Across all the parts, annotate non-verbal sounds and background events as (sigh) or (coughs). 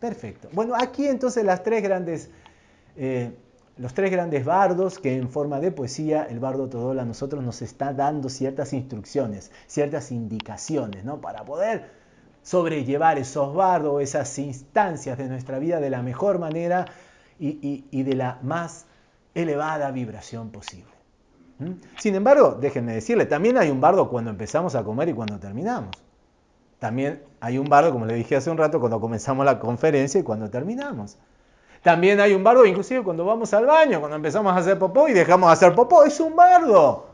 Perfecto. Bueno, aquí entonces las tres grandes, eh, los tres grandes bardos que en forma de poesía el bardo Todol a nosotros nos está dando ciertas instrucciones, ciertas indicaciones, ¿no? Para poder sobrellevar esos bardos, esas instancias de nuestra vida de la mejor manera y, de la más elevada vibración posible. Sin embargo, déjenme decirle, también hay un bardo cuando empezamos a comer y cuando terminamos. También hay un bardo, como le dije hace un rato, cuando comenzamos la conferencia y cuando terminamos. También hay un bardo, inclusive cuando vamos al baño, cuando empezamos a hacer popó y dejamos de hacer popó. Es un bardo.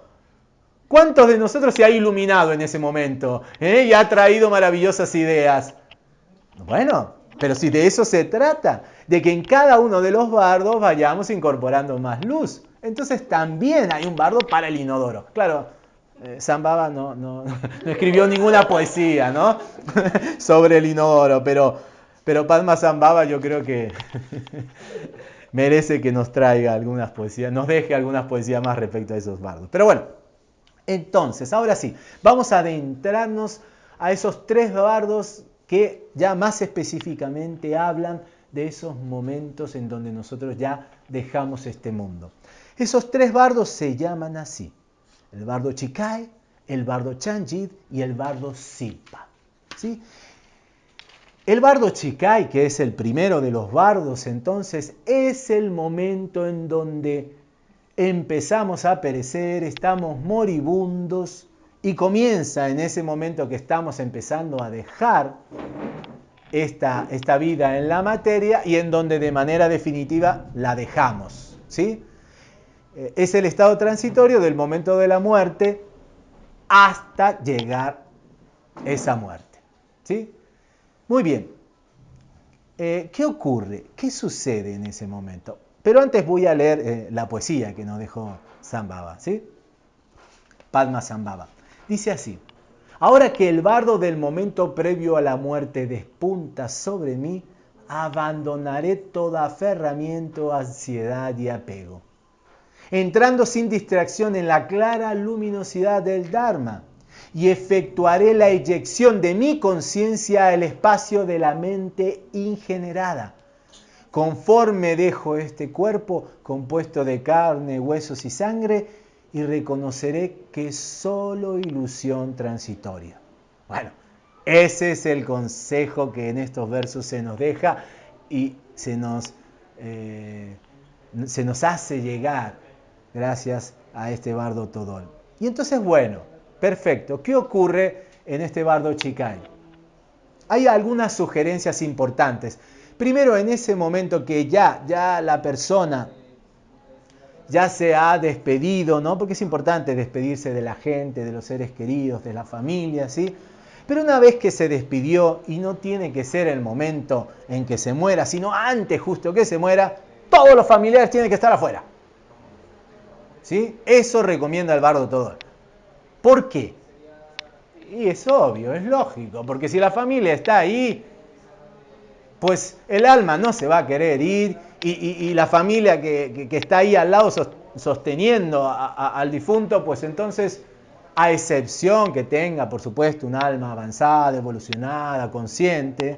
¿Cuántos de nosotros se ha iluminado en ese momento eh? y ha traído maravillosas ideas? Bueno, pero si de eso se trata, de que en cada uno de los bardos vayamos incorporando más luz. Entonces también hay un bardo para el inodoro. Claro, eh, Zambaba no, no, escribió ninguna poesía ¿no? (laughs) sobre el inodoro, pero, pero Padma Zambaba yo creo que (laughs) merece que nos traiga algunas poesías, nos deje algunas poesías más respecto a esos bardos. Pero bueno, entonces, ahora sí, vamos a adentrarnos a esos tres bardos que ya más específicamente hablan de esos momentos en donde nosotros ya dejamos este mundo. Esos tres bardos se llaman así el bardo Chikai, el bardo Chanjid y el bardo Silpa. ¿sí? El bardo Chikai, que es el primero de los bardos, entonces, es el momento en donde empezamos a perecer, estamos moribundos y comienza en ese momento que estamos empezando a dejar esta, esta vida en la materia y en donde de manera definitiva la dejamos. ¿sí? Eh, es el estado transitorio del momento de la muerte hasta llegar esa muerte. ¿sí? Muy bien. Eh, ¿Qué ocurre? ¿Qué sucede en ese momento? Pero antes voy a leer eh, la poesía que nos dejó Zambaba. ¿sí? Padma Zambaba. Dice así. Ahora que el bardo del momento previo a la muerte despunta sobre mí, abandonaré toda aferramiento, ansiedad y apego entrando sin distracción en la clara luminosidad del Dharma, y efectuaré la eyección de mi conciencia al espacio de la mente ingenerada. Conforme dejo este cuerpo compuesto de carne, huesos y sangre, y reconoceré que es solo ilusión transitoria. Bueno, ese es el consejo que en estos versos se nos deja y se nos, eh, se nos hace llegar gracias a este bardo Todol. Y entonces, bueno, perfecto. ¿Qué ocurre en este bardo Chikai? Hay algunas sugerencias importantes. Primero, en ese momento que ya, ya la persona ya se ha despedido, ¿no? Porque es importante despedirse de la gente, de los seres queridos, de la familia, ¿sí? Pero una vez que se despidió, y no tiene que ser el momento en que se muera, sino antes justo que se muera, todos los familiares tienen que estar afuera. ¿Sí? Eso recomienda el bardo Todol. ¿Por qué? Y es obvio, es lógico, porque si la familia está ahí, pues el alma no se va a querer ir y, la familia que, está ahí al lado sosteniendo al difunto, pues entonces, a excepción que tenga, por supuesto, un alma avanzada, evolucionada, consciente,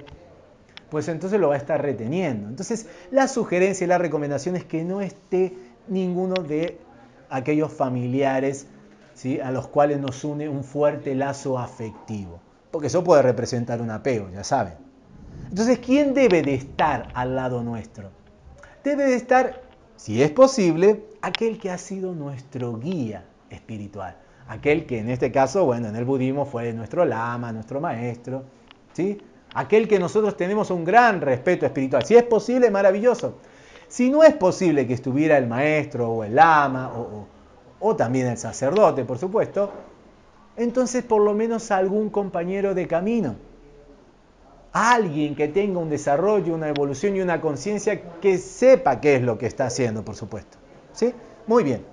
pues entonces lo va a estar reteniendo. Entonces, la sugerencia y la recomendación es que no esté ninguno de aquellos familiares ¿sí? a los cuales nos une un fuerte lazo afectivo. Porque eso puede representar un apego, ya saben. Entonces, ¿quién debe de estar al lado nuestro? Debe de estar, si es posible, aquel que ha sido nuestro guía espiritual. Aquel que en este caso, bueno, en el budismo fue nuestro lama, nuestro maestro, ¿sí? Aquel que nosotros tenemos un gran respeto espiritual. Si es posible, maravilloso. Si no es posible que estuviera el maestro o el lama o, también el sacerdote, por supuesto, entonces por lo menos algún compañero de camino. Alguien que tenga un desarrollo, una evolución y una conciencia que sepa qué es lo que está haciendo, por supuesto. ¿Sí? Muy bien.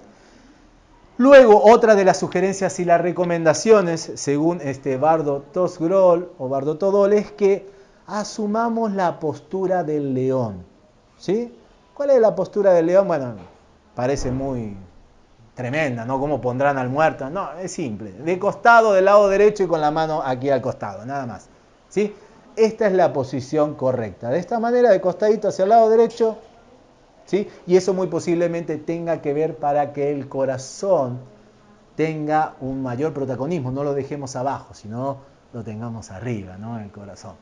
Luego, otra de las sugerencias y las recomendaciones, según este Bardo Tosgrol o Bardo Todol, es que asumamos la postura del león. ¿Sí? ¿Cuál es la postura del león? Bueno, parece muy, tremenda, ¿no? ¿Cómo pondrán al muerto? No, es simple. De costado, del lado derecho y con la mano aquí al costado, nada más. ¿Sí? Esta es la posición correcta. De esta manera, de costadito hacia el lado derecho, ¿sí? Y eso muy posiblemente tenga que ver para que el corazón tenga un mayor protagonismo, no lo dejemos abajo, sino lo tengamos arriba, ¿no? El corazón.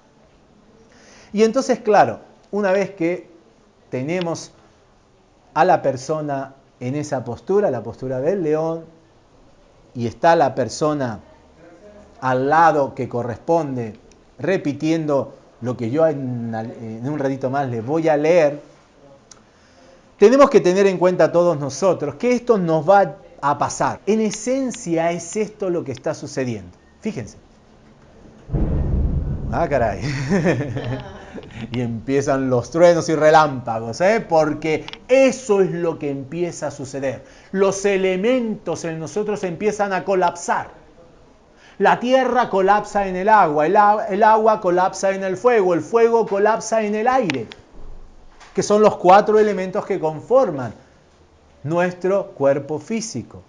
Y entonces, claro, una vez que tenemos a la persona en esa postura, la postura del león, y está la persona al lado que corresponde, repitiendo lo que yo en, un ratito más les voy a leer, tenemos que tener en cuenta todos nosotros que esto nos va a pasar. En esencia es esto lo que está sucediendo. Fíjense. Ah, caray. (laughs) y empiezan los truenos y relámpagos, ¿eh? porque eso es lo que empieza a suceder. Los elementos en nosotros empiezan a colapsar. La tierra colapsa en el agua, el, agua colapsa en el fuego, el fuego colapsa en el aire, que son los cuatro elementos que conforman nuestro cuerpo físico.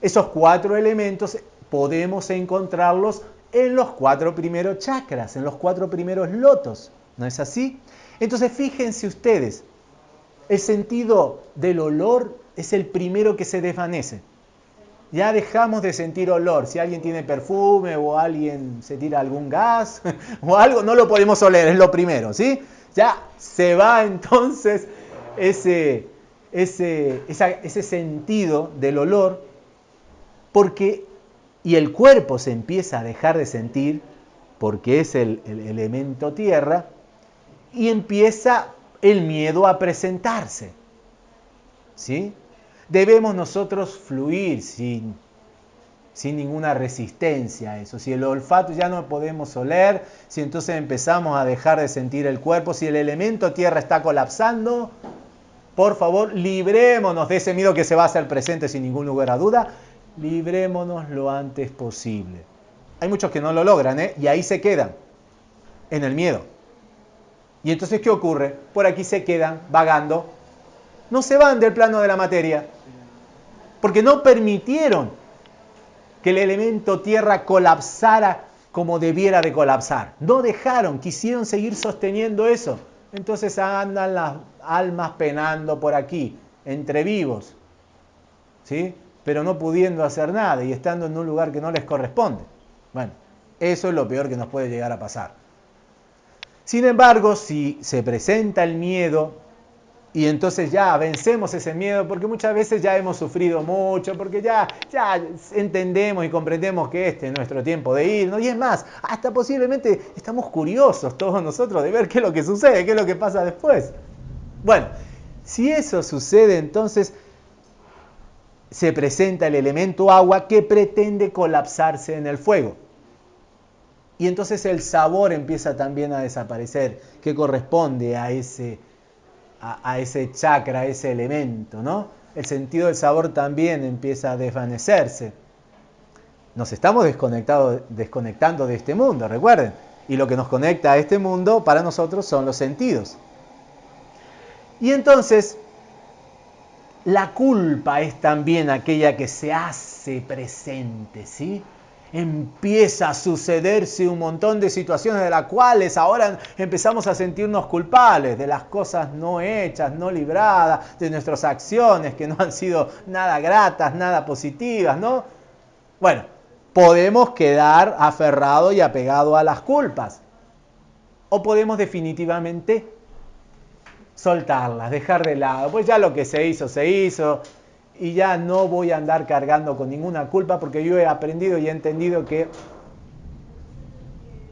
Esos cuatro elementos podemos encontrarlos en los cuatro primeros chakras, en los cuatro primeros lotos. ¿No es así? Entonces fíjense ustedes, el sentido del olor es el primero que se desvanece. Ya dejamos de sentir olor. Si alguien tiene perfume o alguien se tira algún gas (laughs) o algo, no lo podemos oler, es lo primero, ¿sí? Ya se va (laughs) entonces ese, ese, ese sentido del olor porque y el cuerpo se empieza a dejar de sentir porque es el elemento tierra y empieza el miedo a presentarse. ¿Sí? Debemos nosotros fluir sin, sin ninguna resistencia a eso. Si el olfato ya no podemos oler, si entonces empezamos a dejar de sentir el cuerpo, si el elemento tierra está colapsando, por favor, librémonos de ese miedo que se va a hacer presente sin ningún lugar a duda, librémonos lo antes posible. Hay muchos que no lo logran, ¿eh? Y ahí se quedan, en el miedo. Y entonces, ¿qué ocurre? Por aquí se quedan vagando. No se van del plano de la materia. Porque no permitieron que el elemento tierra colapsara como debiera de colapsar. No dejaron, quisieron seguir sosteniendo eso. Entonces andan las almas penando por aquí, entre vivos. ¿Sí? Pero no pudiendo hacer nada y estando en un lugar que no les corresponde. Bueno, eso es lo peor que nos puede llegar a pasar. Sin embargo, si se presenta el miedo y entonces ya vencemos ese miedo, porque muchas veces ya hemos sufrido mucho, porque ya, ya entendemos y comprendemos que este es nuestro tiempo de irnos, y es más, hasta posiblemente estamos curiosos todos nosotros de ver qué es lo que sucede, qué es lo que pasa después. Bueno, si eso sucede, entonces se presenta el elemento agua que pretende colapsarse en el fuego. Y entonces el sabor empieza también a desaparecer, que corresponde a ese, a, ese chakra, a ese elemento, ¿no? El sentido del sabor también empieza a desvanecerse. Nos estamos desconectando de este mundo, recuerden. Y lo que nos conecta a este mundo para nosotros son los sentidos. Y entonces, la culpa es también aquella que se hace presente, ¿sí? Empieza a sucederse un montón de situaciones de las cuales ahora empezamos a sentirnos culpables de las cosas no hechas, no libradas, de nuestras acciones que no han sido nada gratas, nada positivas, ¿no? Bueno, podemos quedar aferrados y apegados a las culpas. O podemos definitivamente soltarlas, dejar de lado. Pues ya lo que se hizo, se hizo y ya no voy a andar cargando con ninguna culpa porque yo he aprendido y he entendido que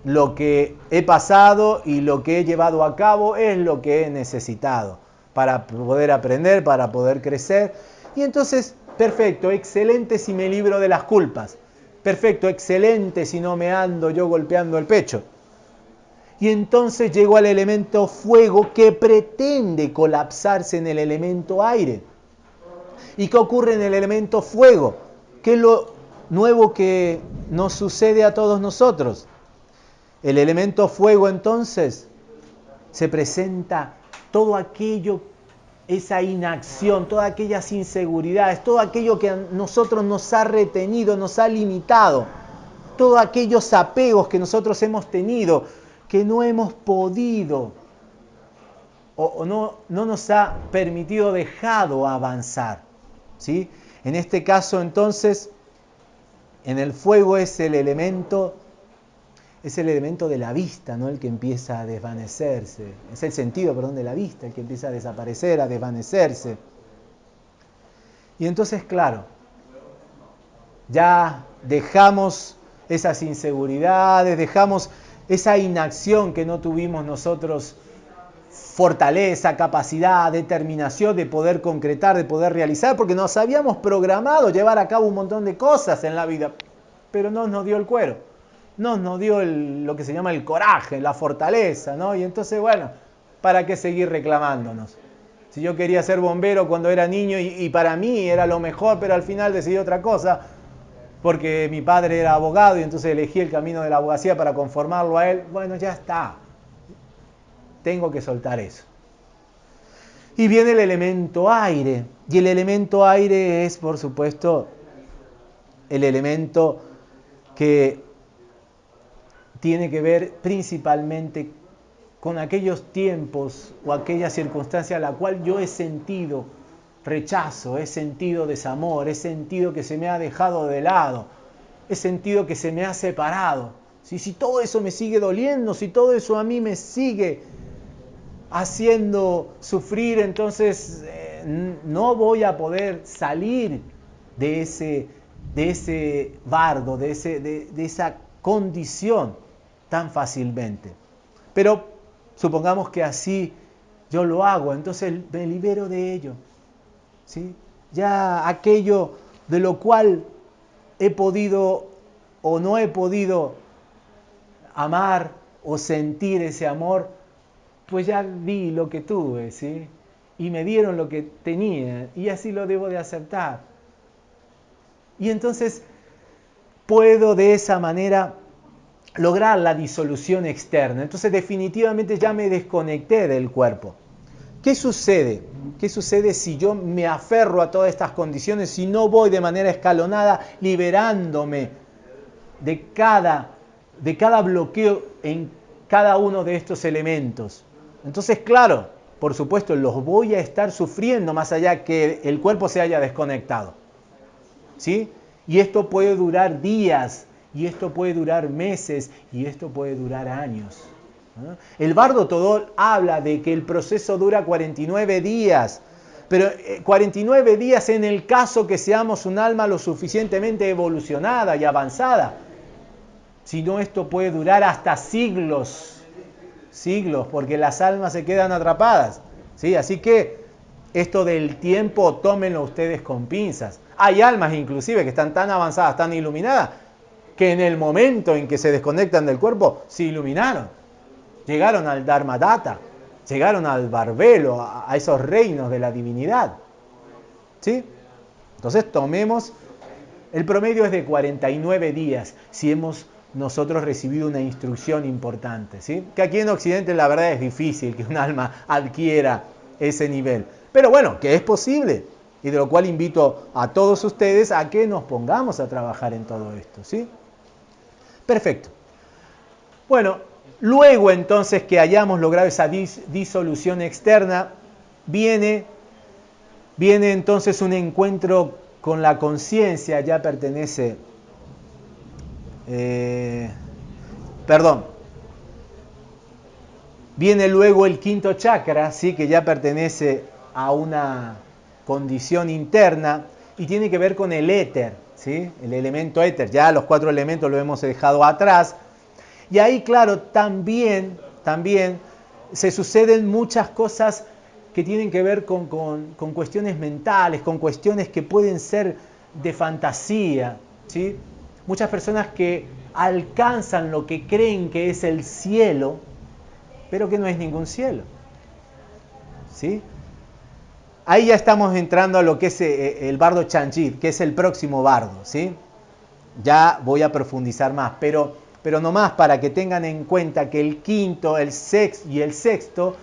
lo que he pasado y lo que he llevado a cabo es lo que he necesitado para poder aprender, para poder crecer. Y entonces, perfecto, excelente si me libro de las culpas. Perfecto, excelente si no me ando yo golpeando el pecho. Y entonces llego al elemento fuego que pretende colapsarse en el elemento aire. ¿Y qué ocurre en el elemento fuego? ¿Qué es lo nuevo que nos sucede a todos nosotros? El elemento fuego entonces se presenta todo aquello esa inacción, todas aquellas inseguridades, todo aquello que a nosotros nos ha retenido, nos ha limitado, todos aquellos apegos que nosotros hemos tenido, que no hemos podido o, no, no, nos ha permitido, dejado avanzar. ¿Sí? En este caso entonces, en el fuego es el elemento es el elemento de la vista, ¿no? El que empieza a desvanecerse. Es el sentido, perdón, de la vista, el que empieza a desaparecer, a desvanecerse. Y entonces, claro, ya dejamos esas inseguridades, dejamos esa inacción que no tuvimos nosotros, fortaleza, capacidad, determinación de poder concretar, de poder realizar, porque nos habíamos programado llevar a cabo un montón de cosas en la vida, pero no nos dio el cuero no nos dio lo que se llama el coraje, la fortaleza, ¿no? Y entonces, bueno, ¿para qué seguir reclamándonos? Si yo quería ser bombero cuando era niño y, para mí era lo mejor, pero al final decidí otra cosa, porque mi padre era abogado y entonces elegí el camino de la abogacía para conformarlo a él, bueno, ya está. Tengo que soltar eso. Y viene el elemento aire. Y el elemento aire es, por supuesto, el elemento que tiene que ver principalmente con aquellos tiempos o aquella circunstancia a la cual yo he sentido rechazo, he sentido desamor, he sentido que se me ha dejado de lado, he sentido que se me ha separado. Si, si todo eso me sigue doliendo, si todo eso a mí me sigue haciendo sufrir, entonces eh, no voy a poder salir de ese, de ese bardo, de, ese, de esa condición tan fácilmente. Pero supongamos que así yo lo hago, entonces me libero de ello. ¿sí? Ya aquello de lo cual he podido o no he podido amar o sentir ese amor, pues ya vi lo que tuve, ¿sí? Y me dieron lo que tenía y así lo debo de aceptar. Y entonces puedo de esa manera lograr la disolución externa. Entonces definitivamente ya me desconecté del cuerpo. ¿Qué sucede? ¿Qué sucede si yo me aferro a todas estas condiciones, si no voy de manera escalonada liberándome de cada, de cada bloqueo en cada uno de estos elementos? Entonces, claro, por supuesto, los voy a estar sufriendo más allá que el cuerpo se haya desconectado. ¿Sí? Y esto puede durar días, y esto puede durar meses y esto puede durar años. El bardo Todol habla de que el proceso dura 49 días, pero 49 eh, días en el caso que seamos un alma lo suficientemente evolucionada y avanzada. Si no, esto puede durar hasta siglos, siglos, porque las almas se quedan atrapadas. ¿sí? Así que esto del tiempo tómenlo ustedes con pinzas. Hay almas inclusive que están tan avanzadas, tan iluminadas, que en el momento en que se desconectan del cuerpo se iluminaron. Llegaron al Dharmadata, llegaron al Barbelo, a esos reinos de la divinidad. ¿Sí? Entonces tomemos, el promedio es de 49 días si hemos nosotros recibido una instrucción importante. ¿sí? Que aquí en Occidente la verdad es difícil que un alma adquiera ese nivel. Pero bueno, que es posible. Y de lo cual invito a todos ustedes a que nos pongamos a trabajar en todo esto. ¿sí? Perfecto. Bueno, luego entonces que hayamos logrado esa disolución externa, viene, viene entonces un encuentro con la conciencia, ya pertenece, eh, perdón, viene luego el quinto chakra, ¿sí? que ya pertenece a una condición interna y tiene que ver con el éter el elemento éter, ya los cuatro elementos lo hemos dejado atrás. Y ahí, claro, también, también se suceden muchas cosas que tienen que ver con, cuestiones mentales, con cuestiones que pueden ser de fantasía. ¿sí? Muchas personas que alcanzan lo que creen que es el cielo, pero que no es ningún cielo. ¿sí? Ahí ya estamos entrando a lo que es eh, eh, el bardo Chanchit, que es el próximo bardo, ¿sí? Ya voy a profundizar más, pero, pero más para que tengan en cuenta que el quinto, el sexto y el sexto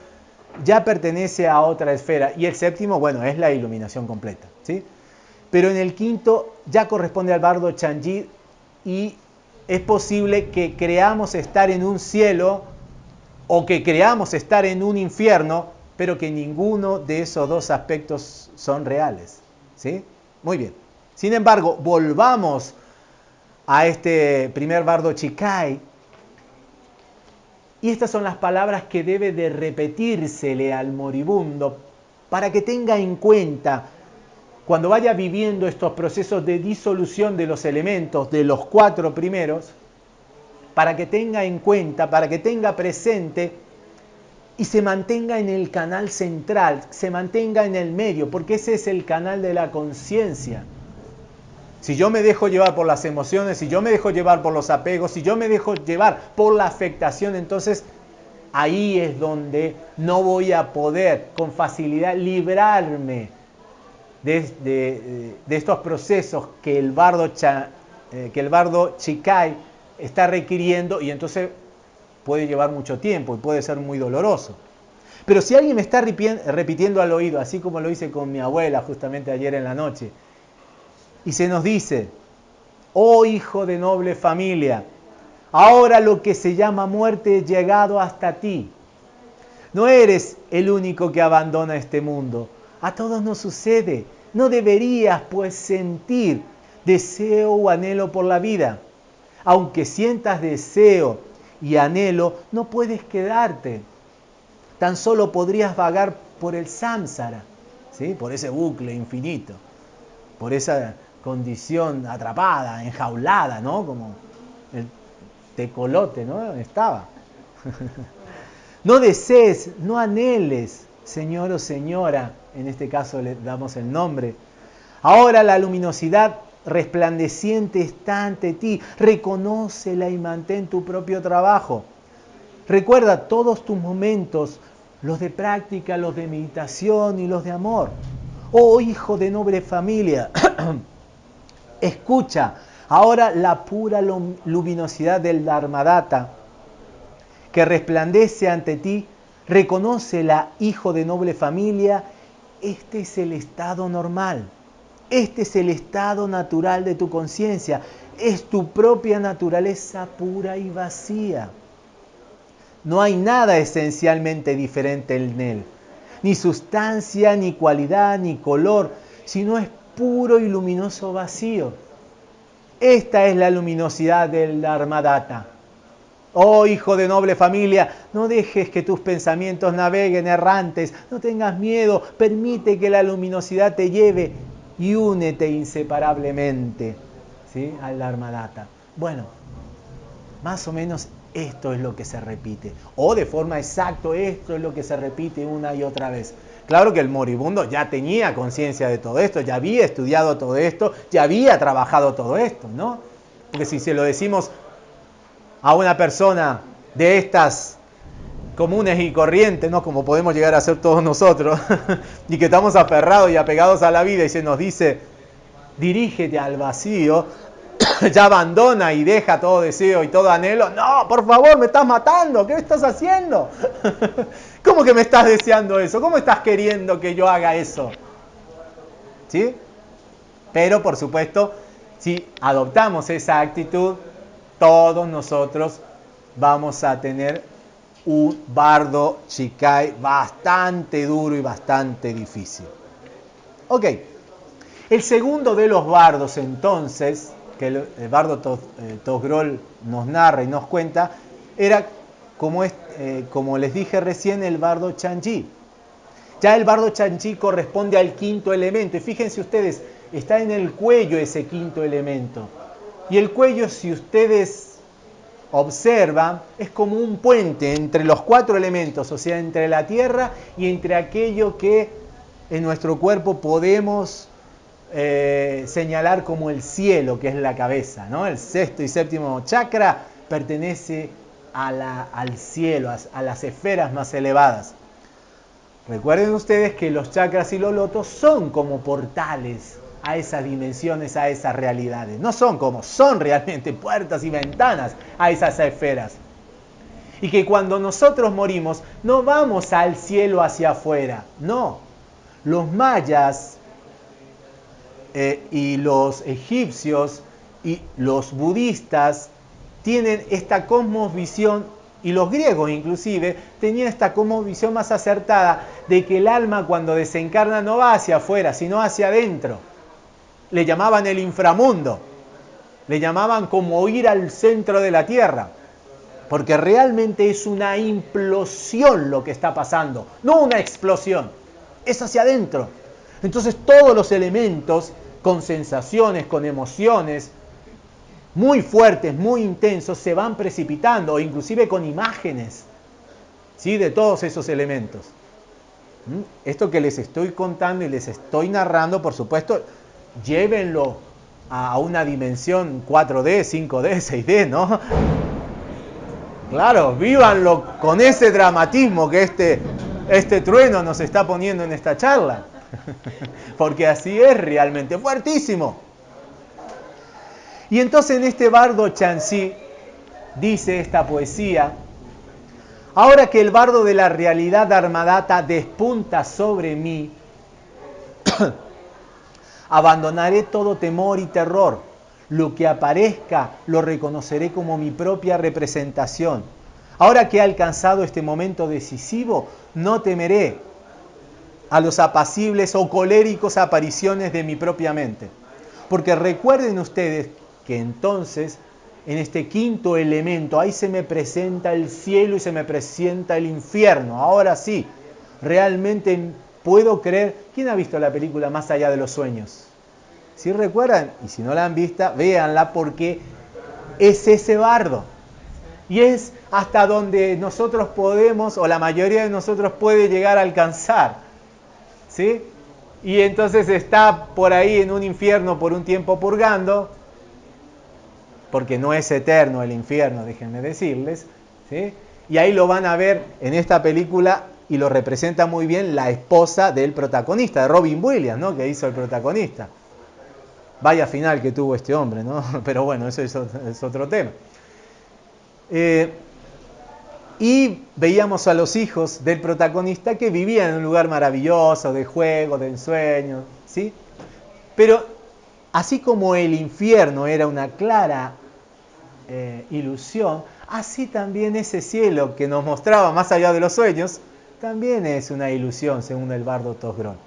ya pertenece a otra esfera. Y el séptimo, bueno, es la iluminación completa. ¿sí? Pero en el quinto ya corresponde al bardo Chanji y es posible que creamos estar en un cielo o que creamos estar en un infierno, pero que ninguno de esos dos aspectos son reales. ¿sí? Muy bien. Sin embargo, volvamos a este primer bardo Chikai. Y estas son las palabras que debe de repetírsele al moribundo para que tenga en cuenta cuando vaya viviendo estos procesos de disolución de los elementos de los cuatro primeros, para que tenga en cuenta, para que tenga presente y se mantenga en el canal central, se mantenga en el medio, porque ese es el canal de la conciencia. Si yo me dejo llevar por las emociones, si yo me dejo llevar por los apegos, si yo me dejo llevar por la afectación, entonces ahí es donde no voy a poder con facilidad librarme de, estos procesos que el bardo, eh, que el bardo Chikai está requiriendo y entonces puede llevar mucho tiempo y puede ser muy doloroso. Pero si alguien me está repitiendo al oído, así como lo hice con mi abuela justamente ayer en la noche, y se nos dice, oh hijo de noble familia, ahora lo que se llama muerte ha llegado hasta ti. No eres el único que abandona este mundo. A todos nos sucede. No deberías pues sentir deseo o anhelo por la vida. Aunque sientas deseo y anhelo, no puedes quedarte. Tan solo podrías vagar por el samsara, ¿sí? por ese bucle infinito, por esa condición atrapada, enjaulada, ¿no? Como el tecolote, ¿no? Estaba. (laughs) no desees, no anheles, señor o señora, en este caso le damos el nombre. Ahora la luminosidad resplandeciente está ante ti, reconócela y mantén tu propio trabajo. Recuerda todos tus momentos, los de práctica, los de meditación y los de amor. Oh hijo de noble familia, (clears throat) Escucha ahora la pura luminosidad del Dharmadata que resplandece ante ti. Reconócela, hijo de noble familia. Este es el estado normal. Este es el estado natural de tu conciencia. Es tu propia naturaleza pura y vacía. No hay nada esencialmente diferente en él. Ni sustancia, ni cualidad, ni color, sino es puro y luminoso vacío. Esta es la luminosidad del Dharmadata. Oh hijo de noble familia, no dejes que tus pensamientos naveguen errantes, no tengas miedo, permite que la luminosidad te lleve y únete inseparablemente ¿sí? al Dharmadata. Bueno, más o menos esto es lo que se repite. O de forma exacta, esto es lo que se repite una y otra vez. Claro que el moribundo ya tenía conciencia de todo esto, ya había estudiado todo esto, ya había trabajado todo esto, ¿no? Porque si se lo decimos a una persona de estas comunes y corrientes, ¿no? Como podemos llegar a ser todos nosotros, (laughs) y que estamos aferrados y apegados a la vida y se nos dice, dirígete al vacío, (coughs) ya abandona y deja todo deseo y todo anhelo. No, por favor, me estás matando. ¿Qué estás haciendo? (laughs) ¿Cómo que me estás deseando eso? ¿Cómo estás queriendo que yo haga eso? ¿Sí? Pero, por supuesto, si adoptamos esa actitud, todos nosotros vamos a tener un bardo chikai bastante duro y bastante difícil. Ok, el segundo de los bardos entonces que el, bardo Tosgrol eh, nos narra y nos cuenta, era eh, como les dije recién, el bardo Chanchi. Ya el bardo Chanchi corresponde al quinto elemento. Y fíjense ustedes, está en el cuello ese quinto elemento. Y el cuello, si ustedes observan, es como un puente entre los cuatro elementos, o sea, entre la tierra y entre aquello que en nuestro cuerpo podemos eh, señalar como el cielo, que es la cabeza. ¿no? El sexto y séptimo chakra pertenece al cielo, a, las esferas más elevadas. Recuerden ustedes que los chakras y los lotos son como portales a esas dimensiones, a esas realidades. No son como, son (laughs) realmente puertas y ventanas a esas esferas. Y que cuando nosotros morimos no vamos al cielo hacia afuera, no. Los mayas eh, y los egipcios y los budistas tienen esta cosmovisión, y los griegos inclusive, tenían esta cosmovisión más acertada de que el alma cuando desencarna no va hacia afuera, sino hacia adentro. Le llamaban el inframundo, le llamaban como ir al centro de la tierra, porque realmente es una implosión lo que está pasando, no una explosión, es hacia adentro. Entonces todos los elementos con sensaciones, con emociones muy fuertes, muy intensos, se van precipitando, inclusive con imágenes ¿sí? de todos esos elementos. ¿Mm? Esto que les estoy contando y les estoy narrando, por supuesto, llévenlo a una dimensión 4D, 5D, 6D, ¿no? Claro, vívanlo con ese dramatismo que este, este trueno nos está poniendo en esta charla. (laughs) Porque así es realmente, fuertísimo. Y entonces en este bardo Chansi dice esta poesía, ahora que el bardo de la realidad armadata despunta sobre mí, (clears throat) abandonaré todo temor y terror. Lo que aparezca lo reconoceré como mi propia representación. Ahora que he alcanzado este momento decisivo, no temeré, a los apacibles o coléricos apariciones de mi propia mente. Porque recuerden ustedes que entonces en este quinto elemento, ahí se me presenta el cielo y se me presenta el infierno. Ahora sí, realmente puedo creer. ¿Quién ha visto la película Más allá de los sueños? Si recuerdan, y si no la han visto, véanla porque es ese bardo. Y es hasta donde nosotros podemos, o la mayoría de nosotros puede llegar a alcanzar. ¿sí? Y entonces está por ahí en un infierno por un tiempo purgando, porque no es eterno el infierno, déjenme decirles, ¿sí? Y ahí lo van a ver en esta película y lo representa muy bien la esposa del protagonista, de Robin Williams, ¿no? Que hizo el protagonista. Vaya final que tuvo este hombre, ¿no? (laughs) Pero bueno, eso es, otro tema. Eh, y veíamos a los hijos del protagonista que vivían en un lugar maravilloso, de juego, de ensueño, ¿sí? Pero así como el infierno era una clara eh, ilusión, así también ese cielo que nos mostraba más allá de los sueños, también es una ilusión, según el bardo Tosgrón.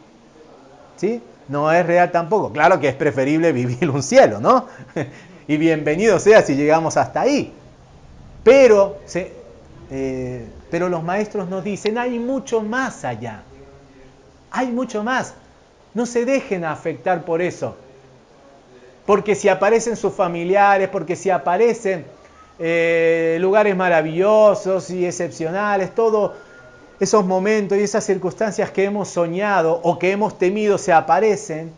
¿Sí? No es real tampoco. Claro que es preferible vivir un cielo, ¿no? (laughs) y bienvenido sea si llegamos hasta ahí. Pero se, eh, pero los maestros nos dicen, hay mucho más allá. Hay mucho más. No se dejen afectar por eso. Porque si aparecen sus familiares, porque si aparecen eh, lugares maravillosos y excepcionales, todos esos momentos y esas circunstancias que hemos soñado o que hemos temido se aparecen,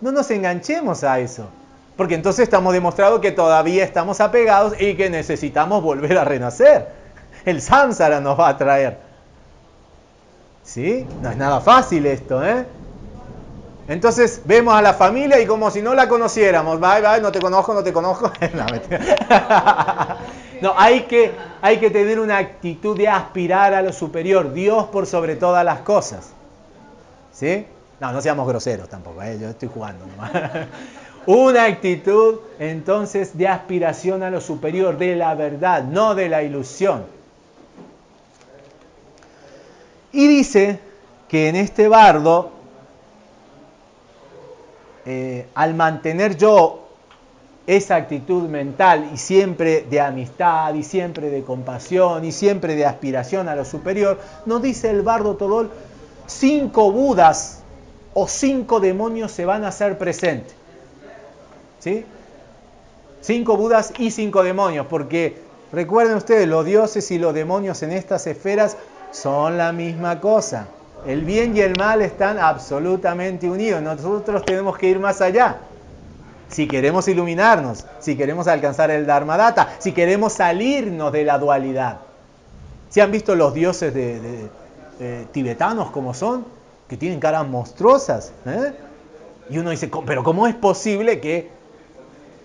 no nos enganchemos a eso. Porque entonces estamos demostrando que todavía estamos apegados y que necesitamos volver a renacer. El samsara nos va a traer. ¿Sí? No es nada fácil esto, ¿eh? Entonces vemos a la familia y como si no la conociéramos, bye, bye, no te conozco, no te conozco. (laughs) no, hay que, hay que tener una actitud de aspirar a lo superior, Dios por sobre todas las cosas. ¿Sí? No, no seamos groseros tampoco, ¿eh? yo estoy jugando nomás. (laughs) Una actitud entonces de aspiración a lo superior, de la verdad, no de la ilusión. Y dice que en este bardo, eh, al mantener yo esa actitud mental y siempre de amistad y siempre de compasión y siempre de aspiración a lo superior, nos dice el bardo Todol, cinco budas o cinco demonios se van a hacer presentes. ¿Sí? Cinco Budas y cinco demonios, porque recuerden ustedes, los dioses y los demonios en estas esferas son la misma cosa. El bien y el mal están absolutamente unidos. Nosotros tenemos que ir más allá. Si queremos iluminarnos, si queremos alcanzar el Dharmadata, si queremos salirnos de la dualidad. ¿Si han visto los dioses de, tibetanos como son? Que tienen caras monstruosas. ¿eh? Y uno dice, pero ¿cómo es posible que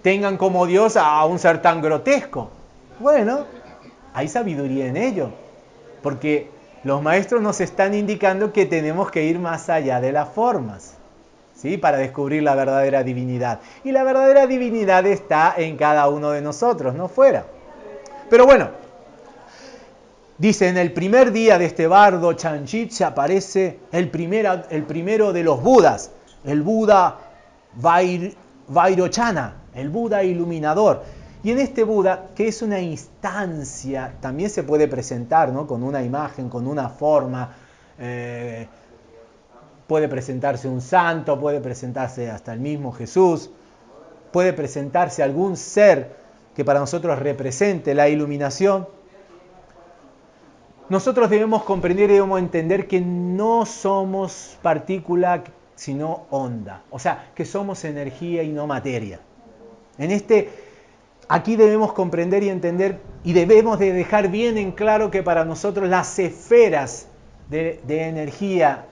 tengan como Dios a un ser tan grotesco. Bueno, hay sabiduría en ello, porque los maestros nos están indicando que tenemos que ir más allá de las formas, ¿sí? Para descubrir la verdadera divinidad. Y la verdadera divinidad está en cada uno de nosotros, no fuera. Pero bueno, dice, en el primer día de este bardo Chanchit se aparece el, el primero de los Budas, el Buda Vairochana, el Buda iluminador. Y en este Buda, que es una instancia, también se puede presentar ¿no? con una imagen, con una forma. Eh, puede presentarse un santo, puede presentarse hasta el mismo Jesús, puede presentarse algún ser que para nosotros represente la iluminación. Nosotros debemos comprender y debemos entender que no somos partícula sino onda, o sea, que somos energía y no materia. En este aquí debemos comprender y entender y debemos de dejar bien en claro que para nosotros las esferas de, energía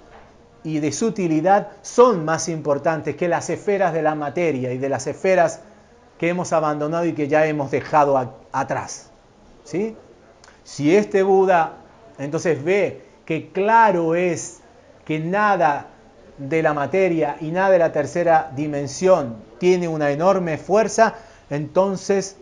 y de sutilidad son más importantes que las esferas de la materia y de las esferas que hemos abandonado y que ya hemos dejado atrás. ¿sí? Si este Buda entonces ve que claro es que nada de la materia y nada de la tercera dimensión tiene una enorme fuerza, entonces,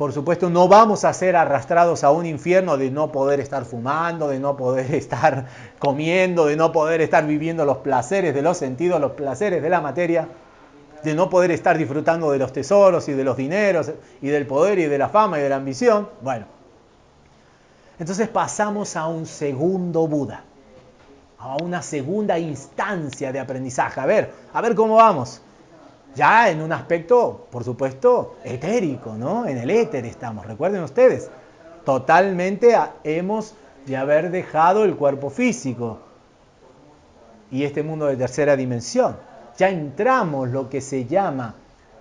por supuesto, no vamos a ser arrastrados a un infierno de no poder estar fumando, de no poder (laughs) estar comiendo, de no poder estar viviendo los placeres de los sentidos, los placeres de la materia, de no poder estar disfrutando de los tesoros y de los dineros y del poder y de la fama y de la ambición. Bueno, entonces pasamos a un segundo Buda, a una segunda instancia de aprendizaje. A ver, a ver cómo vamos ya en un aspecto, por supuesto, etérico, ¿no? En el éter estamos, recuerden ustedes, totalmente hemos de haber dejado el cuerpo físico y este mundo de tercera dimensión. Ya entramos lo que se llama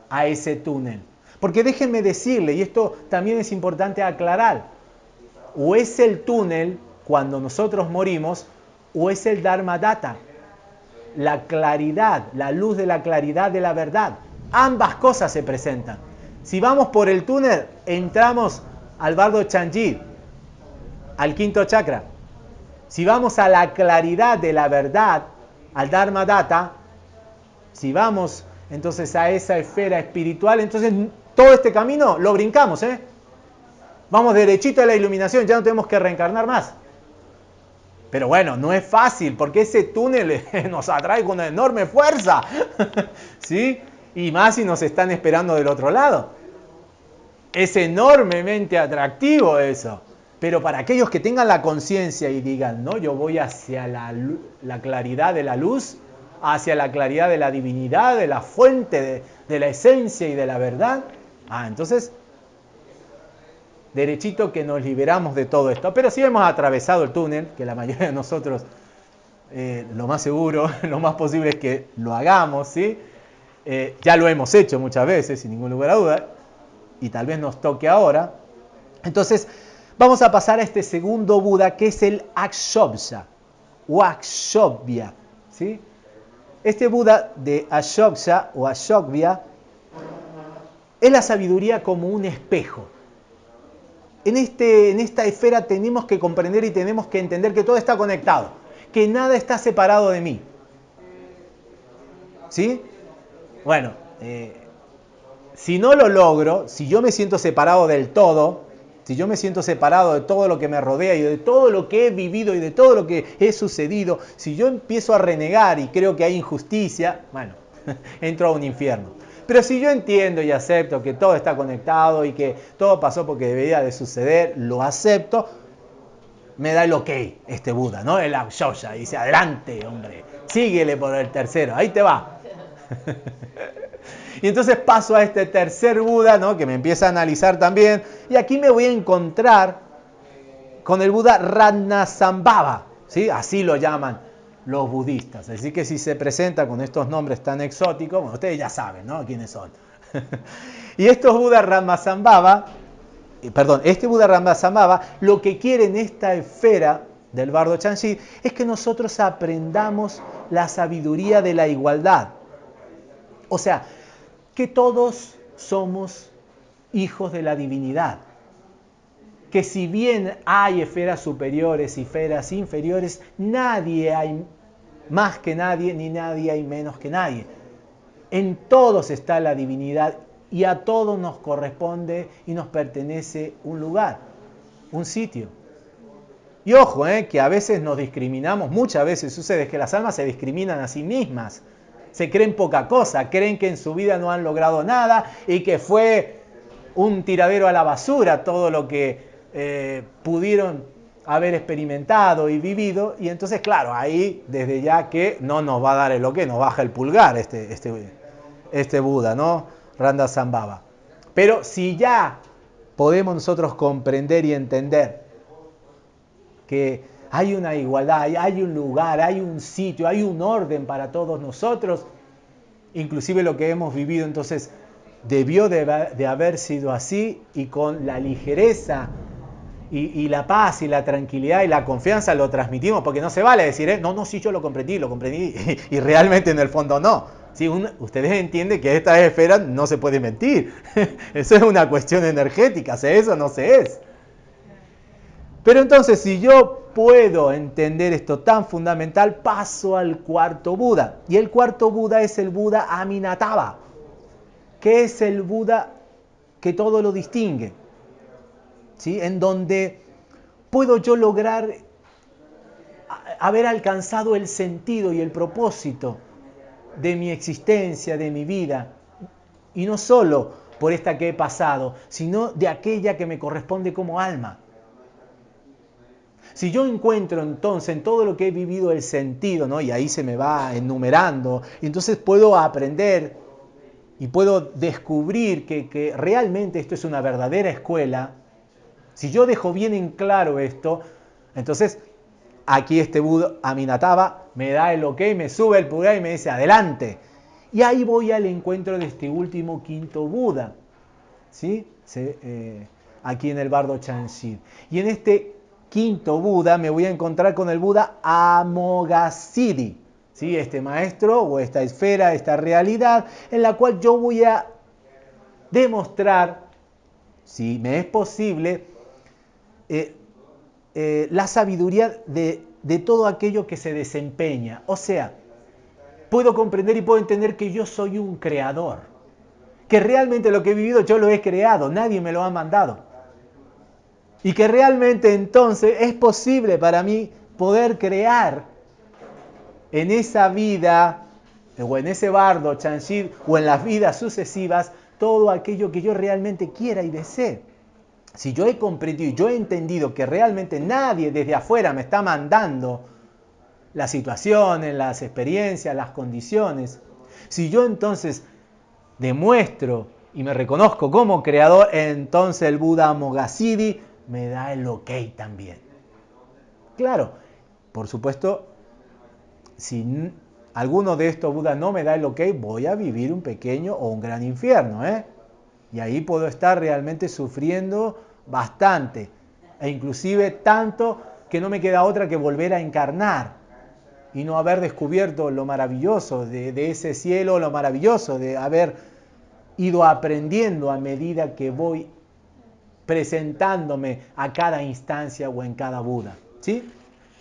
a ese túnel. Porque déjenme decirle, y esto también es importante aclarar, o es el túnel cuando nosotros morimos, o es el Dharma Data, la claridad, la luz de la claridad de la verdad. Ambas cosas se presentan. Si vamos por el túnel, entramos al bardo Chanji, al quinto chakra. Si vamos a la claridad de la verdad, al Dharma Data, si vamos entonces a esa esfera espiritual, entonces todo este camino lo brincamos, ¿eh? Vamos derechito a la iluminación, ya no tenemos que reencarnar más. Pero bueno, no es fácil porque ese túnel (laughs) nos atrae con una enorme fuerza. (laughs) ¿Sí? Y más si nos están esperando del otro lado. Es enormemente atractivo eso. Pero para aquellos que tengan la conciencia y digan, no, yo voy hacia la, la, claridad de la luz, hacia la claridad de la divinidad, de la fuente, de, de la esencia y de la verdad, ah, entonces derechito que nos liberamos de todo esto. Pero si hemos atravesado el túnel, que la mayoría de nosotros, eh, lo más seguro, (laughs) lo más posible es que lo hagamos, ¿sí? Eh, ya lo hemos hecho muchas veces, sin ningún lugar a duda, y tal vez nos toque ahora. Entonces, vamos a pasar a este segundo Buda, que es el Akshobhya, o Akshobhya, ¿sí? Este Buda de Ashokya o Ashokvya es la sabiduría como un espejo en, este, en esta esfera tenemos que comprender y tenemos que entender que todo está conectado, que nada está separado de mí. ¿Sí? Bueno, eh, si no lo logro, si yo me siento separado del todo, si yo me siento separado de todo lo que me rodea y de todo lo que he vivido y de todo lo que he sucedido, si yo empiezo a renegar y creo que hay injusticia, bueno, (laughs) entro a un infierno. Pero si yo entiendo y acepto que todo está conectado y que todo pasó porque debería de suceder, lo acepto, me da el ok este Buda, ¿no? El Akshoya. Dice, adelante, hombre, síguele por el tercero, ahí te va. (laughs) y entonces paso a este tercer Buda, ¿no? Que me empieza a analizar también. Y aquí me voy a encontrar con el Buda Ratnasambhava, ¿sí? Así lo llaman los budistas. Así que si se presenta con estos nombres tan exóticos, bueno, ustedes ya saben, ¿no? ¿Quiénes son? (laughs) y estos Buda Ramasambhava, perdón, este Buda Ramasambhava, lo que quiere en esta esfera del bardo Chanshi es que nosotros aprendamos la sabiduría de la igualdad. O sea, que todos somos hijos de la divinidad. Que si bien hay esferas superiores y esferas inferiores, nadie hay más que nadie, ni nadie hay menos que nadie. En todos está la divinidad y a todos nos corresponde y nos pertenece un lugar, un sitio. Y ojo, eh, que a veces nos discriminamos, muchas veces sucede que las almas se discriminan a sí mismas, se creen poca cosa, creen que en su vida no han logrado nada y que fue un tiradero a la basura todo lo que eh, pudieron haber experimentado y vivido. Y entonces, claro, ahí desde ya que no nos va a dar el lo que, nos baja el pulgar este, este, este Buda, ¿no? Randa Zambaba. Pero si ya podemos nosotros comprender y entender que hay una igualdad, hay un lugar, hay un sitio, hay un orden para todos nosotros, inclusive lo que hemos vivido entonces debió de, de haber sido así y con la ligereza y, la paz y la tranquilidad y la confianza lo transmitimos, porque no se vale decir, ¿eh? no, no, sí, yo lo comprendí, lo comprendí, (laughs) y, realmente en el fondo no. Si ustedes entienden que esta esfera no se puede mentir. (laughs) Eso es una cuestión energética, ¿se es o no se es? Pero entonces, si yo puedo entender esto tan fundamental, paso al cuarto Buda. Y el cuarto Buda es el Buda Aminatava, que es el Buda que todo lo distingue en donde puedo yo lograr haber alcanzado el sentido y el propósito de mi existencia, de mi vida, y no solo por esta que he pasado, sino de aquella que me corresponde como alma. Si yo encuentro entonces en todo lo que he vivido el sentido, ¿no? y ahí se me va enumerando, y entonces puedo aprender y puedo descubrir que, que realmente esto es una verdadera escuela, si yo dejo bien en claro esto, entonces aquí este Buda Aminataba me da el ok, me sube el pulgar y me dice adelante. Y ahí voy al encuentro de este último quinto Buda, ¿sí? Eh, aquí en el bardo Chanshid. Y en este quinto Buda me voy a encontrar con el Buda Amoghasiddhi, ¿sí? este maestro o esta esfera, esta realidad en la cual yo voy a demostrar, si me es posible, eh, eh, la sabiduría de, de todo aquello que se desempeña. O sea, puedo comprender y puedo entender que yo soy un creador, que realmente lo que he vivido yo lo he creado, nadie me lo ha mandado. Y que realmente entonces es posible para mí poder crear en esa vida, o en ese bardo, o en las vidas sucesivas, todo aquello que yo realmente quiera y desee si yo he comprendido y yo he entendido que realmente nadie desde afuera me está mandando las situaciones, las experiencias, las condiciones, si yo entonces demuestro y me reconozco como creador, entonces el Buda Mogassiddhi me da el ok también. Claro, por supuesto, si alguno de estos Budas no me da el ok, voy a vivir un pequeño o un gran infierno, ¿eh? Y ahí puedo estar realmente sufriendo bastante, e inclusive tanto que no me queda otra que volver a encarnar y no haber descubierto lo maravilloso de, ese cielo, lo maravilloso de haber ido aprendiendo a medida que voy presentándome a cada instancia o en cada Buda. ¿Sí?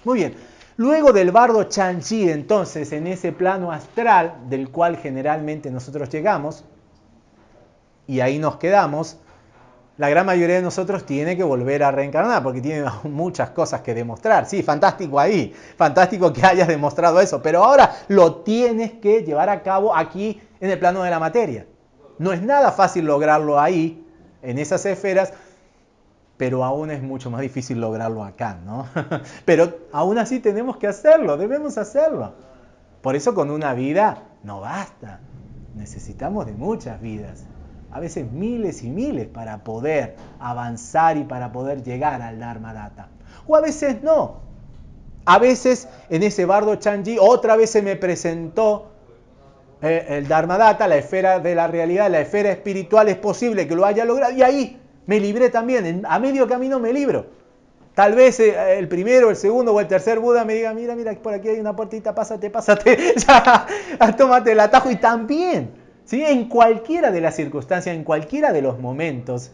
Muy bien. Luego del bardo Chanchi, entonces, en ese plano astral del cual generalmente nosotros llegamos, y ahí nos quedamos, la gran mayoría de nosotros tiene que volver a reencarnar porque tiene (laughs) muchas cosas que demostrar. Sí, fantástico ahí, fantástico que hayas demostrado eso, pero ahora lo tienes que llevar a cabo aquí en el plano de la materia. No es nada fácil lograrlo ahí, en esas esferas, pero aún es mucho más difícil lograrlo acá, ¿no? (laughs) pero aún así tenemos que hacerlo, debemos hacerlo. Por eso con una vida no basta, necesitamos de muchas vidas a veces miles y miles para poder avanzar y para poder llegar al Dharma Data. O a veces no. A veces en ese bardo Chanji otra vez se me presentó eh, el Dharma Data, la esfera de la realidad, la esfera espiritual, es posible que lo haya logrado y ahí me libré también, a medio camino me libro. Tal vez eh, el primero, el segundo o el tercer Buda me diga, mira, mira, por aquí hay una puertita, pásate, pásate, (laughs) ya, tómate el atajo y también en cualquiera de las circunstancias, en cualquiera de los momentos,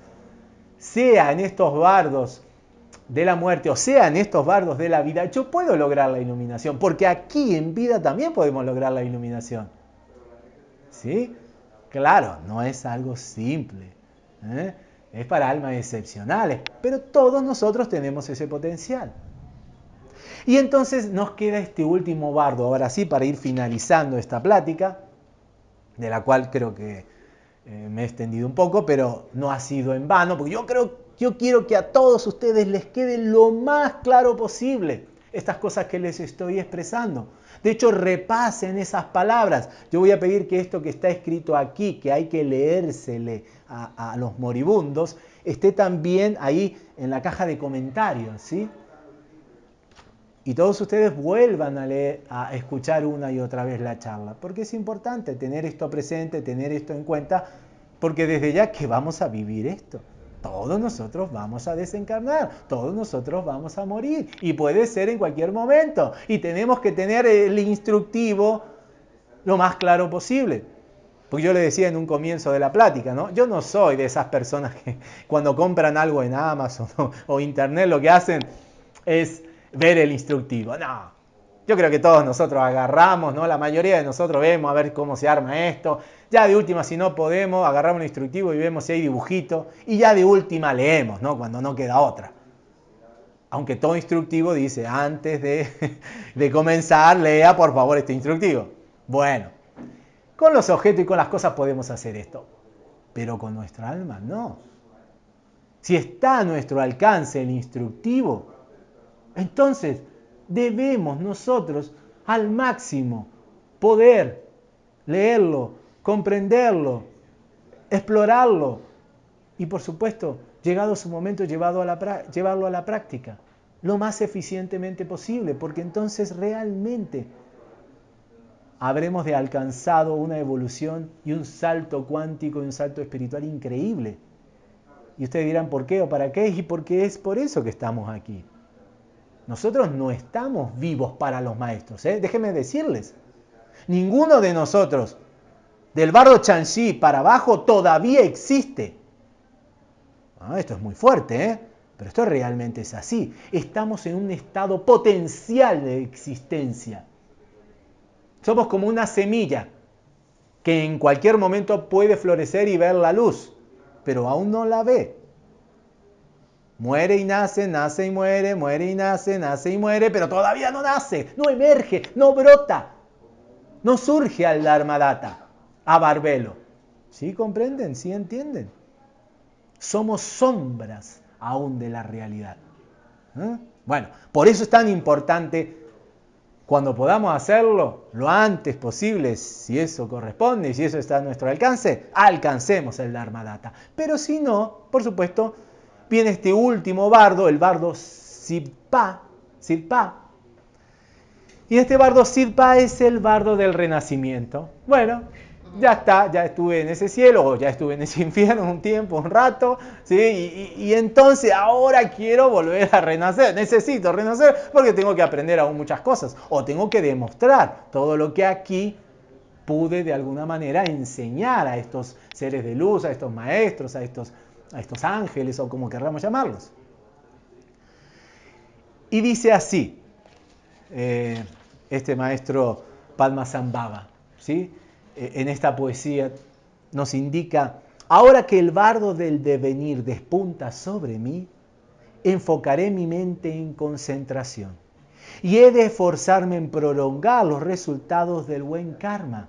sea en estos bardos de la muerte, o sea, en estos bardos de la vida, yo puedo lograr la iluminación, porque aquí en vida también podemos lograr la iluminación. ¿Sí? Claro, no es algo simple. ¿eh? Es para almas excepcionales, pero todos nosotros tenemos ese potencial. Y entonces nos queda este último bardo, ahora sí, para ir finalizando esta plática, de la cual creo que eh, me he extendido un poco, pero no ha sido en vano, porque yo creo, yo quiero que a todos ustedes les quede lo más claro posible estas cosas que les estoy expresando. De hecho, repasen esas palabras. Yo voy a pedir que esto que está escrito aquí, que hay que leérsele a, a los moribundos, esté también ahí en la caja de comentarios, ¿sí? Y todos ustedes vuelvan a, leer, a escuchar una y otra vez la charla, porque es importante tener esto presente, tener esto en cuenta, porque desde ya que vamos a vivir esto. Todos nosotros vamos a desencarnar, todos nosotros vamos a morir y puede ser en cualquier momento. Y tenemos que tener el instructivo lo más claro posible. Porque yo le decía en un comienzo de la plática, ¿no? Yo no soy de esas personas que cuando compran algo en Amazon o, o Internet lo que hacen es ver el instructivo. No, yo creo que todos nosotros agarramos, ¿no? La mayoría de nosotros vemos a ver cómo se arma esto. Ya de última, si no podemos, agarramos el instructivo y vemos si hay dibujito. Y ya de última leemos, ¿no? Cuando no queda otra. Aunque todo instructivo dice, antes de, (laughs) de comenzar, lea por favor este instructivo. Bueno, con los objetos y con las cosas podemos hacer esto. Pero con nuestra alma no. Si está a nuestro alcance el instructivo, entonces, debemos nosotros al máximo poder leerlo, comprenderlo, explorarlo y por supuesto, llegado su momento, llevarlo a la práctica lo más eficientemente posible, porque entonces realmente habremos de alcanzado una evolución y un salto cuántico y un salto espiritual increíble. Y ustedes dirán, ¿por qué o para qué? Y porque es por eso que estamos aquí. Nosotros no estamos vivos para los maestros. ¿eh? Déjenme decirles, ninguno de nosotros, del barro Chanxi para abajo, todavía existe. Ah, esto es muy fuerte, ¿eh? pero esto realmente es así. Estamos en un estado potencial de existencia. Somos como una semilla que en cualquier momento puede florecer y ver la luz, pero aún no la ve. Muere y nace, nace y muere, muere y nace, nace y muere, pero todavía no nace, no emerge, no brota, no surge al Dharmadata, a Barbelo. ¿Sí comprenden? ¿Sí entienden? Somos sombras aún de la realidad. ¿Eh? Bueno, por eso es tan importante cuando podamos hacerlo lo antes posible, si eso corresponde y si eso está a nuestro alcance, alcancemos el Dharmadata. Pero si no, por supuesto, viene este último bardo, el bardo Sirpa, Sirpa. Y este bardo Sirpa es el bardo del renacimiento. Bueno, ya está, ya estuve en ese cielo, o ya estuve en ese (laughs) infierno un tiempo, un rato, ¿sí? Y, y, entonces ahora quiero volver a renacer, necesito renacer porque tengo que aprender aún muchas cosas, o tengo que demostrar todo lo que aquí pude de alguna manera enseñar a estos seres de luz, a estos maestros, a estos a estos ángeles o como querramos llamarlos. Y dice así, eh, este maestro Padmasambhava, ¿sí? Eh, en esta poesía nos indica, ahora que el bardo del devenir despunta sobre mí, enfocaré mi mente en concentración y he de esforzarme en prolongar los resultados del buen karma.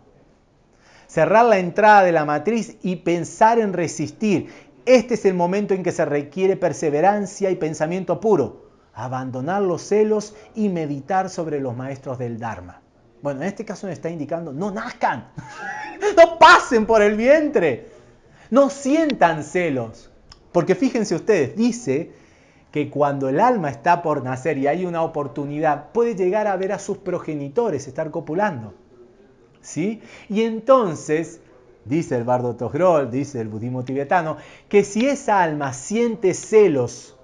Cerrar la entrada de la matriz y pensar en resistir este es el momento en que se requiere perseverancia y pensamiento puro, abandonar los celos y meditar sobre los maestros del Dharma. Bueno, en este caso me está indicando, no nazcan, (laughs) no pasen por el vientre, no sientan celos. Porque fíjense ustedes, dice que cuando el alma está por nacer y hay una oportunidad, puede llegar a ver a sus progenitores estar copulando. ¿Sí? Y entonces dice el bardo Togrol, dice el budismo tibetano, que si esa alma siente celos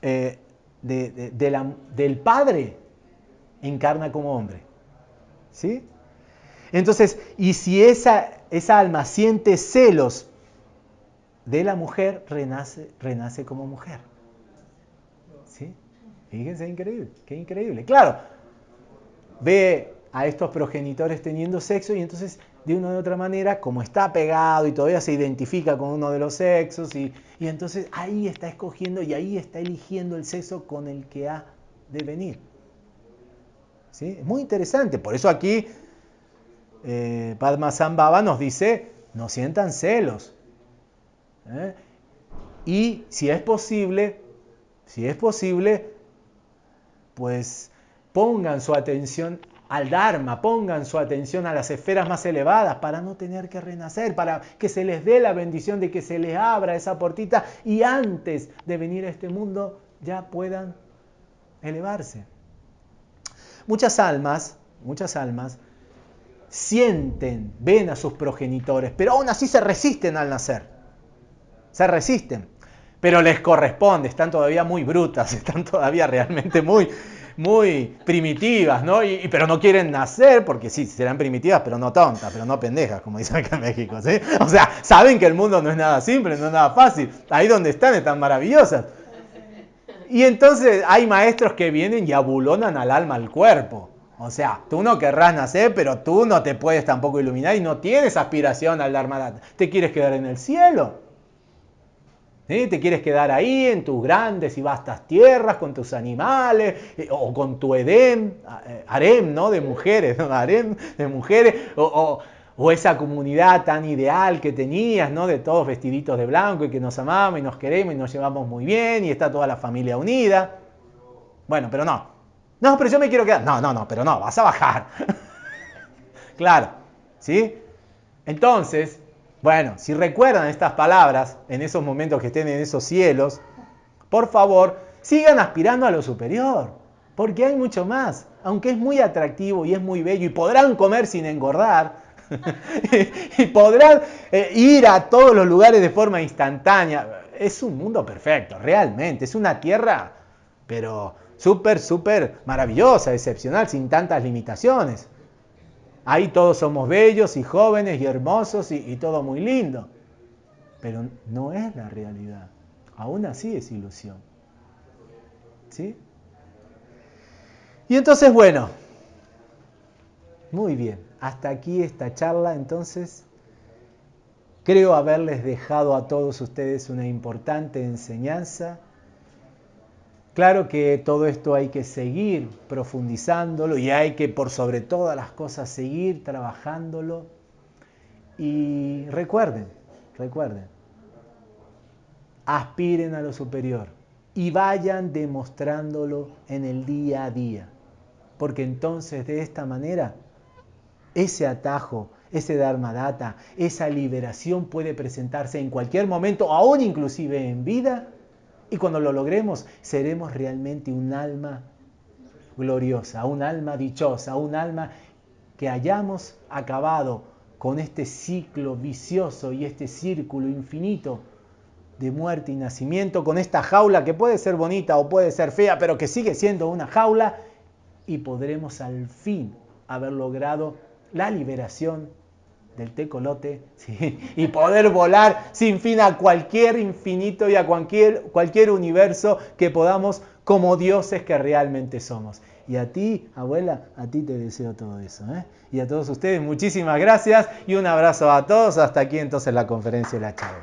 eh, del padre, encarna como hombre. ¿Sí? Entonces, y si esa, esa alma siente celos de la mujer, renace, renace como mujer. ¿Sí? Fíjense, increíble, qué increíble. Claro, ve a estos progenitores teniendo sexo y entonces de una u otra manera, como está pegado y todavía se identifica con uno de los sexos, y, entonces ahí está escogiendo y ahí está eligiendo el sexo con el que ha de venir. ¿Sí? Es muy interesante, por eso aquí eh, Padma Sambhava nos dice, no sientan celos. ¿eh? Y si es posible, si es posible, pues pongan su atención al Dharma, pongan su atención a las esferas más elevadas para no tener que renacer, para que se les dé la bendición de que se les abra esa portita y antes de venir a este mundo ya puedan elevarse. Muchas almas, muchas almas sienten, ven a sus progenitores, pero aún así se resisten al nacer. Se resisten. Pero les corresponde, están todavía muy brutas, (laughs) están todavía realmente muy, muy primitivas, ¿no? Y, pero no quieren nacer, porque sí, serán primitivas, pero no tontas, pero no pendejas, como (laughs) dicen acá en México, ¿sí? O sea, saben que el mundo no es nada simple, no es nada fácil. Ahí donde están están maravillosas. Y entonces hay maestros que vienen y abulonan al alma al cuerpo. O sea, tú no querrás nacer, pero tú no te puedes tampoco iluminar y no tienes aspiración al Dharma. Te quieres quedar en el cielo. Te quieres quedar ahí en tus grandes y vastas tierras, con tus animales, eh, o con tu Edén, eh, harem, ¿no? De mujeres, ¿no? Harem de mujeres, o, o, esa comunidad tan ideal que tenías, ¿no? De todos vestiditos de blanco y que nos amamos y nos queremos y nos llevamos muy bien y está toda la familia unida. Bueno, pero no. No, pero yo me quiero quedar. No, no, no, pero no, vas a bajar. (laughs) claro, ¿sí? Entonces, bueno, si recuerdan estas palabras en esos momentos que estén en esos cielos, por favor, sigan aspirando a lo superior, porque hay mucho más. Aunque es muy atractivo y es muy bello y podrán comer sin engordar, (laughs) y podrán eh, ir a todos los lugares de forma instantánea. Es un mundo perfecto, realmente. Es una tierra, pero súper, súper maravillosa, excepcional, sin tantas limitaciones. Ahí todos somos bellos y jóvenes y hermosos y, todo muy lindo. Pero no es la realidad. Aún así es ilusión. ¿Sí? Y entonces, bueno, muy bien. Hasta aquí esta charla, entonces, creo haberles dejado a todos ustedes una importante enseñanza Claro que todo esto hay que seguir profundizándolo y hay que por sobre todas las cosas seguir trabajándolo. Y recuerden, recuerden, aspiren a lo superior y vayan demostrándolo en el día a día. Porque entonces de esta manera ese atajo, ese Dharma Data, esa liberación puede presentarse en cualquier momento, aún inclusive en vida, y cuando lo logremos, seremos realmente un alma gloriosa, un alma dichosa, un alma que hayamos acabado con este ciclo vicioso y este círculo infinito de muerte y nacimiento, con esta jaula que puede ser bonita o puede ser fea, pero que sigue siendo una jaula, y podremos al fin haber logrado la liberación del tecolote (laughs) y poder volar sin fin a cualquier infinito y a cualquier, cualquier universo que podamos como dioses que realmente somos. Y a ti, abuela, a ti te deseo todo eso. ¿eh? Y a todos ustedes, muchísimas gracias y un abrazo a todos. Hasta aquí entonces la conferencia de la charla.